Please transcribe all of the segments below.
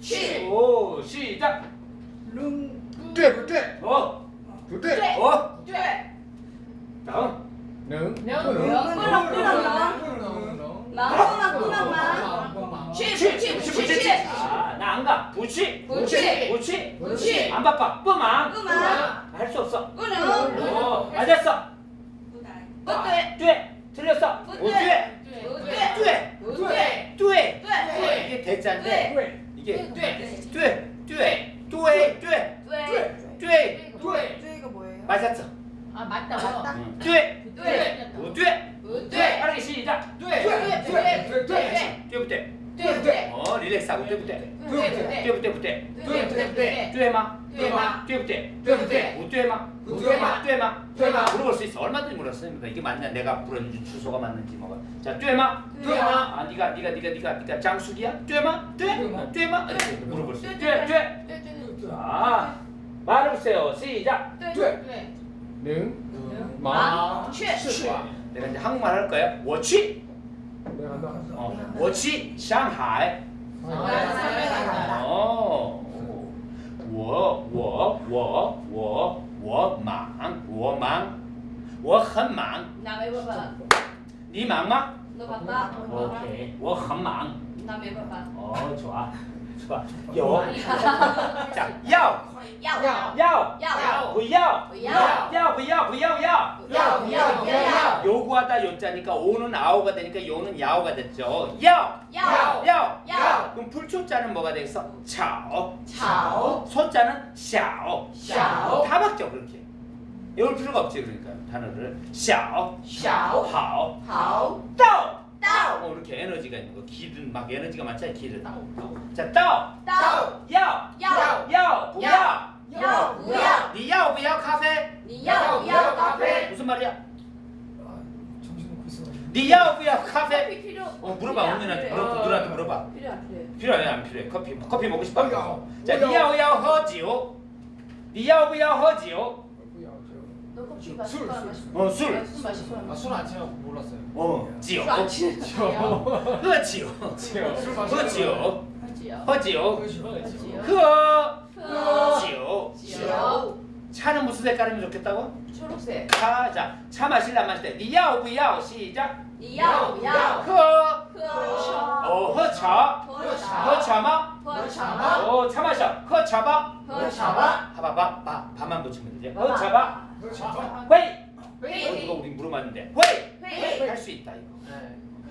취. 오 시작. 룽. 돼, 돼. 어. 돼. 어. 돼. 다음. 능. 능. 끌어 끌어. 나나 나나. 취. 취. 취. 취. 취. 나안 가. 부치. 부치. 부치. 부치. 안 바빠. 뿜아. 뿜아. 할수 없어. 끊어. 맞았어. 돼. 돼. 틀렸어. 돼. 돼. 돼. 돼. 돼. 돼. 이게 대자인데. 对 이게 对 어, 릴렉스하고 돼부터. 对对 돼부터 부터. 对对对 돼마. 对吗 돼부터. 对不对？ 못 돼마. 不对吗？ 돼마. 对吗？ 물어볼 수 있어. 얼마든지 물었습니다. 이게 맞냐? 내가 부른 주소가 맞는지 뭐가. 자, 돼마. 对吗 아, 네가 네가 네가 네가 네가 장숙이야? 돼마? 돼? 돼마. 돼마? 이렇게 물어볼 수 있어. 对 돼, 돼. 对对对 자, 말해보세요. 시작. 对对对能能麻去去 내가 이제 한국말 할 거야. 我去. 내가 한다 어, 我去 상하이. 哦我我我我我忙我忙我很忙你忙吗 ok 我很忙哦错了 좋아 有 자, 要要要要要不要不要要不要不要要要不要不要 요구하다 요자니까 오는 아오가 되니까 요는 야오가 됐죠. 야, 要 야, 要 그럼 불초자는 뭐가 되겠어? 차오. 炒 소자는 샤오. 小 다 바뀌어 그렇게. 외울 필요가 없지 그러니까 단어를 샤오, 小 하오, 好 따오. 到 어, 이렇게 에너지가 있는 거. 기든 막 에너지가 많잖아. 기든. 자, 따오. 到 야, 要 야,不要.要不要你要不要咖啡?你要不要咖啡 무슨 말이야? 정신 놓고 있어 你要不要咖啡? 커피 필요 어 물어봐 언니한테 물어봐 누나한테 물어봐 필요 안 필요해 필요해 안 필요해 커피 커피 먹고 싶어 어여, 자 어여. 你要不要喝酒你要不要喝酒不要 술, 술. 어, 술. 마실 거야 마실 거야. 어 술. 술 마실 거야. 아, 술안 취하고 몰랐어요. 어 지요. 술안 취해. 지요. 허 지요. 지요. 술 마실 거야. 지요. 허 지요. 허 지요. 허 지요. 지요. 차는 무슨 색깔이면 좋겠다고? 초록색. 차, 자, 차 마실래 마실 때 니야 오브야 시작. 니야 오브야. 허. 허. 어, 허차. 허차. 허차마. 허차마. 어, 차 마셔. 허차바. 허차바. 하바바 바. 바만 붙이면 되지. 허차바. 회! 회이! 어, 이거 우리 물어봤는데. 회! 회! 할수 있다 이거.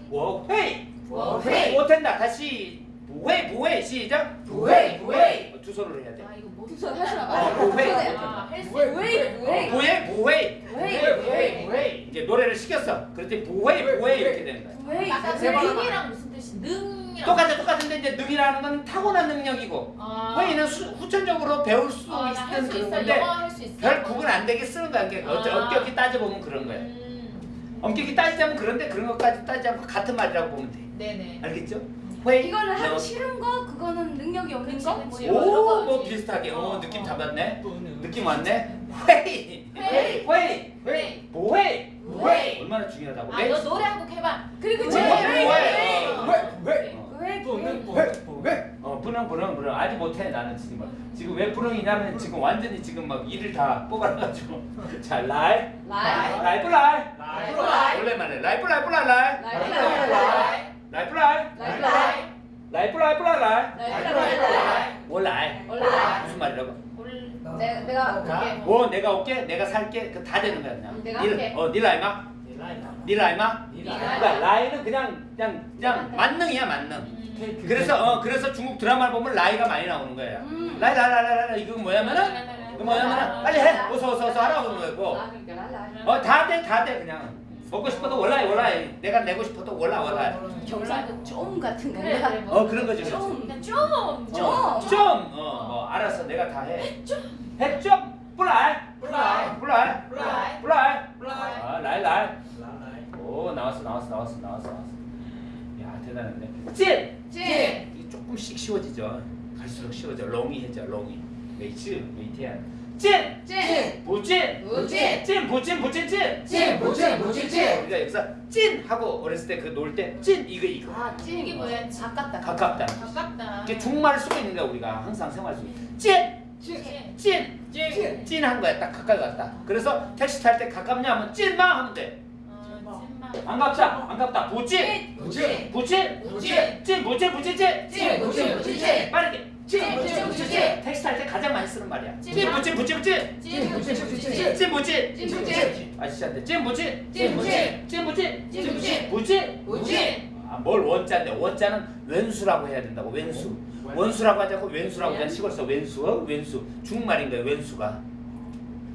워 회! 워 회! 못한다 다시. 부회 부회 시작. 부회 부회 어, 두 손으로 해야 돼. 아, 이거 못두 손 하시나 봐 부회 부회 부회 부회 부회 부회 부회 이제 노래를 시켰어. 그랬더니 부회 부회 이렇게 되는 거야 부회 제발 이랑 무슨 뜻이? 능. 이랑 똑같아 똑같은데 이제 능이라는 건 타고난 능력이고 아. 회의는 수, 후천적으로 배울 수 아, 있는 그런 있어. 건데. 별 구분 안 되게 쓰는 거야 어, 아. 엄격히 따져보면 그런 거야 음. 엄격히 따지자면 그런데 그런 것까지 따지지 않고 같은 말이라고 보면 돼 네네. 알겠죠? 회의 이거를 하기 너- 싫은 거 그거는 능력이 없는 그치, 거? 그치. 뭐 오, 거뭐 비슷하게. 어, 느낌 잡았네. 또 오늘 느낌 왔네. 회의. 회의. 회의. 네. 보회. 부회 얼마나 중요하다고. 아, 너 노래 한 곡 해봐. 그리고 부회. 어. 왜? 왜? 부회 또는 부회 또 왜? 왜? 어, 분홍, 분홍, 분홍. 아직 못해, 나는 지금. 지금 왜 분홍이냐면 지금 완전히 지금 막 이를 다 뽑아놔가지고. 자, 라이. 라이 라이프 라이. 라이프 라이 오랜만에. 라이프 라이프 라이 라이. 라이프 라이 라이 라이프 라이. 라이프 라이 라이프 라이프 라이 라이. 라이 라이 뭐 라이. 라이 무슨 말이라고? 올 내가 내가 뭐 내가 올게, 내가 살게. 그다 되는 거야, 그냥. 내가 니- 할게. 어, 니 라이마? 니 라이마? 네. 그러니까 라이는 그냥 그냥 그냥 만능이야 만능. 음. 그래서 어 그래서 중국 드라마를 보면 라이가 많이 나오는 거예요. 음. 라이 라이 라이 라이 라이 이거 뭐냐면은 이거 뭐냐면은 빨리 해 어서 어서 어서 하라고 그러는 거고. 아 그러니까 라이 어다돼다 돼 그냥 먹고 싶어도 월라이 월라이 내가 내고 싶어도 월라 월라이. 경상도 좀 같은 건가? 그래. 뭐. 어 그런 거지. 좀. 그러니까 좀 좀. 어, 좀. 알았어 내가 다 해. 해좀 뿌라이 뿌라이. 뿌라이 뿌라이. 뿌라이 뿌라이. 아 라이 라이 오 나왔어 나왔어 나왔어 나왔어 대단한데. 찔! 찔! 조금씩 쉬워지죠. 갈수록 쉬워져. 롱이해져. 롱이. 메이츠, 메이티안. 찐! 찐! 부찐! 부찐! 찐! 부찐! 부찐! 찐! 찐! 부찐! 부찐! 찐! 우리가 여기서 찐! 하고 어렸을 때 그 놀때 그 찐! 이거 이거 아 찐! 이게 뭐야? 가깝다 가깝다 가깝다 이게 중말을 쓰고 있는 거야 우리가 항상 생활 속에 찐! 찐! 찐! 찐! 찐한 거야 딱 가까이 갔다 그래서 택시 탈 때 가깝냐 하면 찐마 하면 돼 안 어, 찐마. 갑자 안 갑다. 부찐 부찐. 부찐 부찐 찐 부찐 부찐 찐. 찐 부찐 부찐 찐. 빠르게. 찐 부찐 부찐. 찐. 택시 탈때 가장 많이 쓰는 말이야. 찐. 부찐 부찐 부찐 찐 부찐 부찐. 찐찐 부찐 찐 아시한테 찐 부찐 찐 부찐 부찐 아, 뭘 원자인데? 원자는 왼수라고 해야 된다고 왼수. 원수라고 하지 않고 왼수라고 그냥 시골서 왼수 어? 왼수. 중말인 거예요 왼수가.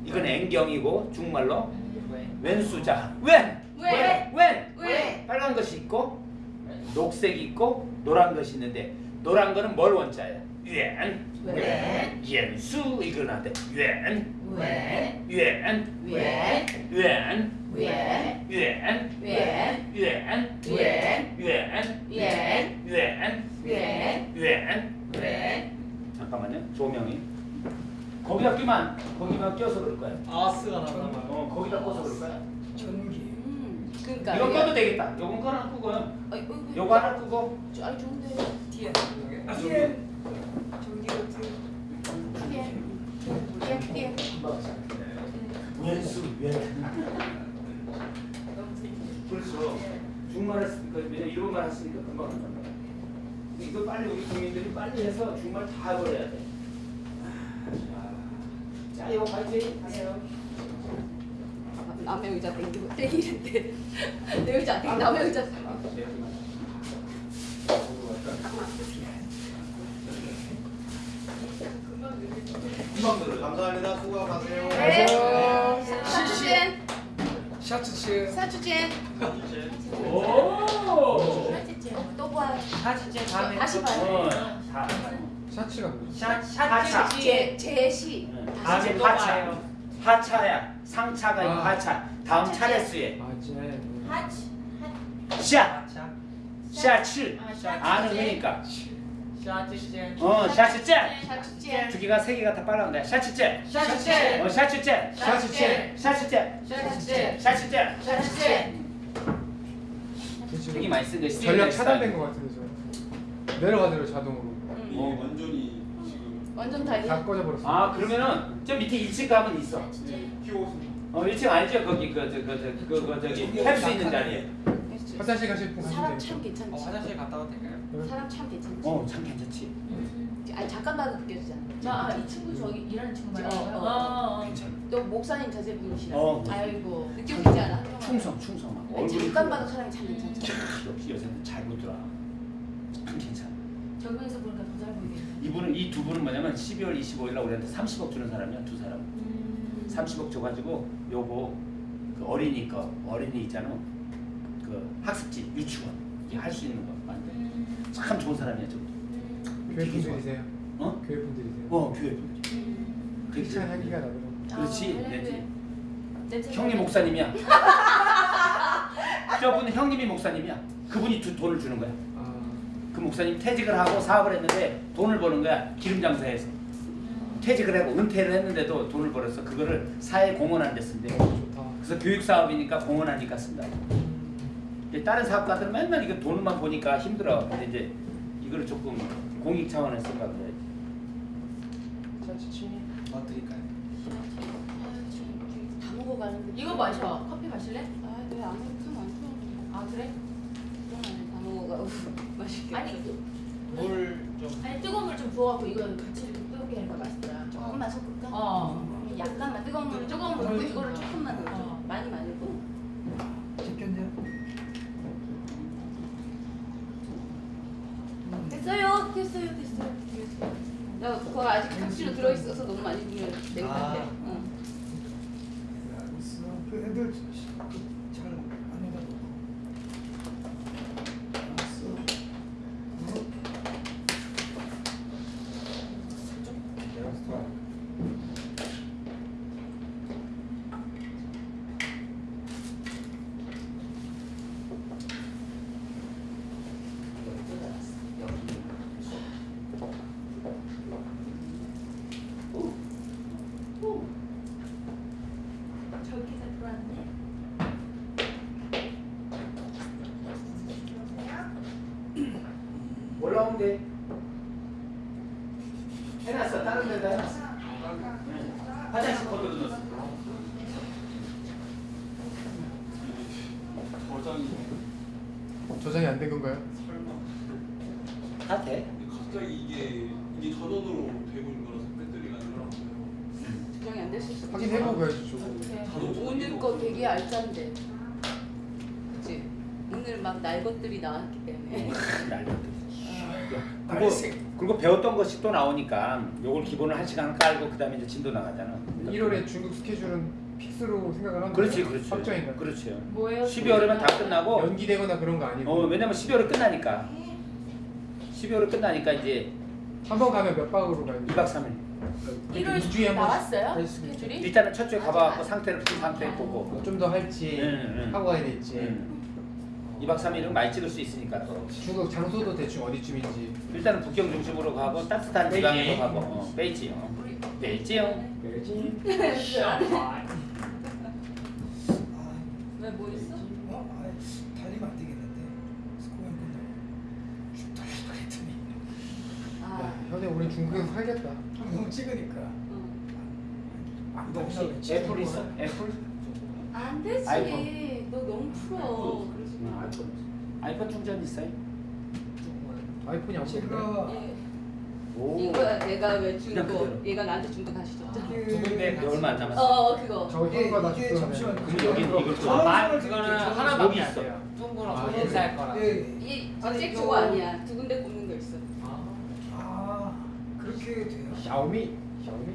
이건 N경이고 중말로 왼수자. 왼! 왜? 왼! 왜? 빨간 것이 있고 녹색이 있고 노란 것이 있는데 노란 거는 뭘 원자예요? 왼 왜? 옌수 나한테 왼 왜? 왼 왜? 왼 왜? 왼 왜? 왼 왜? 왼 왜? 왼 왜? 왼 왜? 왼 왜? 잠깐만요 조명이 거기다 끼면 거기만 껴서 그럴 거야 아스가 나나. 어 거기다 껴서 그럴 거야 전기. 음, 그러니까. 이거 껴도 되겠다 요건 거 하나 끄고 어, 이거- 요거 하나 끄고 아니 좋은데. 뒤에. 아, 뒤에. 전기가 뒤에. 뒤에. 뒤에 뒤에. 왼수 왼 그렇죠 중말을 쓰니까 왜냐 일본말 했으니까 금방 한단 말이야 이거 빨리 우리 국민들이 빨리 해서 중말 다 해버려야 돼 자, 자 이거 파이팅 하세요 남의 의자 땡기고 땡기는데 내 의자 땡 남의 의자 아, 네. 감사합니다. 수고하세요. 네. 사추젠 샤츠 치. 사추젠 오! 또 봐요 사진제 다음에 다시 봐요. 샤츠가 하차. 제 제시 응. 다음에 또 하차. 봐요. 하차야. 상차가 아니고 아. 하차. 다음 차례수에. 아, 제. 하치 샤. 샷 샤츠. 아. 아는. 샷지제 어, 샤츠째. 두 개가 세 개가 다 빨라는데 샤츠째. 샤츠제 어, 샤츠째. 샤츠제 샤츠째. 샤츠제 샤츠째. 샤츠제 되게 많이 쓴 거. 전력 차단된 것 같은데 저. 내려가더라고 자동으로. 이게 완전히 지금 완전 다 다 꺼져버렸어. 아, 그러면은 저 밑에 1층 가면 있어. 키워서 어, 1층 알죠? 거기 그저그저 그거 저기 할수 있는 자리에. 화장실 가실 분 사람 참. 괜찮지 어, 화장실 갔다 와도 될까요? 사람 참 괜찮지 어, 참 괜찮지. 아니 잠깐 봐도 느껴지잖아 아, 이 친구 저기 일하는 친구 말하는 어? 어. 어, 어. 괜찮아. 또 목사님 자제분이시라 어. 아이고 느껴지지 않아? 충성, 충성 막. 아니, 얼굴이 잠깐 크고. 봐도 사람이 참 괜찮잖아 역시 여자는 잘 보더라. 참 괜찮아. 적용해서 보니까 더 잘 보이겠네 이분은 이 두 분은 뭐냐면 12월 25일 날 우리한테 30억 주는 사람이야 두 사람. 음. 30억 줘가지고 요거 그 어린이 거 어린이 있잖아. 그 학습지 유치원 할수 있는 거 만들. 음. 참 좋은 사람이야 저. 교회 분들이세요? 어? 교회 분들이세요? 어 교회 분들. 음. 크리스찬 향기가 나더라고. 그렇지. 아, 네, 그래, 냄새 형님 나네. 목사님이야. 저분은 형님이 목사님이야. 그분이 두, 돈을 주는 거야. 아, 그 목사님 퇴직을 하고 사업을 했는데 돈을 버는 거야. 기름 장사해서. 퇴직을 하고 은퇴를 했는데도 돈을 벌어서 그거를 사회 공헌하는 데 쓴대. 그래서 교육 사업이니까 공헌하니까 쓴다. 다른 사업가들은 맨날 이거 돈만 보니까 힘들어. 근데 이제 이거를 조금 공익 차원에서 생각을 해야지. 샤츠 치. 뭐 드릴까요? 다 먹어가는데 이거 마셔 커피 마실래? 아네 아무튼 안 좋아하는 아 그래? 다먹 어가고 맛있게 아니 물좀 아니 뜨거운 물 좀 부어갖고 이거 같이 이렇게 뜨겁게 하니까 맛있더라 조금만 섞을까? 어. 약간만 뜨거운 물 조금 물 넣고 좀 이거를. 조금만 넣어 어. 많이 말고 집견냐? 됐어요 됐어요 됐어요 나 그거 아직 탁시로 들어있어서 너무 많이 부으면 냉한데 아. 응. 알겠어. 그 애들 돼. 해놨어. 다른 데다 해놨어. 응. 화장실 코드도 넣었어. 저장이 저장이 안 된 건가요? 설마. 다 돼. 갑자기 이게 이게 전원으로 되고 있는 거라서 배터리가 안 들어가요. 조정이 안 됐을 수도 확인해보고 해야지 저거. 오늘 거 되게 알짠데. 그치? 오늘 막 날 것들이 나왔기 때문에. 그리고, 그리고 배웠던 것이 또 나오니까 요걸 기본을 한 시간 깔고 그 다음에 이제 진도 나가잖아. 1월에 중국 스케줄은 픽스로 생각을 하는 그렇지, 거예요? 그렇지. 그렇죠. 뭐예요? 12월이면 다 끝나고 연기되거나 그런 거 아니고 어 왜냐면 12월에 끝나니까 12월에 끝나니까 이제 한 번 가면 몇 박으로 가요? 2박 3일 1월 2주에 한 번씩 나왔어요? 스케줄이? 일단은 첫 주에 가봐갖고 상태를 그 상태 보고 좀 더 할지 응, 응. 하고 가야 될지 음. 2박 3일은 많이 찍을 수 있으니까 또 중국 장소도 대충 어디쯤인지 일단은 북경 중심으로 가고 따뜻한 지방으로 가고 어, 베이지 어. 베이지요 베이징 왜 뭐 있어? 어? 아, 달리면 안 되겠는데 스코어 끝나고 쭉 달리고 했더니 야 아. 현에 우리 중국에서 살겠다 너무 찍으니까 응. 안 혹시 애플 있어? 애플? 안 되지. 아이폰. 너 너무 풀어. 마. 아이폰 아이폰 충전 있어요? 아이폰이 안 제가 예. 오 이거야 내가 왜 준 그냥 거. 그대로. 얘가 나한테 준 거 다시 줬잖아. 그- 두 군데 이제 얼마 안 남았어 어 그거. 저거 이게- 잠시만요. 되는데. 그럼 여기 이걸 줘 아, 말 저는 그거는 하나밖에 안 있어. 돼요. 뚱그러 아, 돈 인사할 거라. 예. 이 아니, 잭 저거 아니야. 두 군데 꽂는 거 있어. 아. 아 그렇게 돼요? 샤오미 샤오미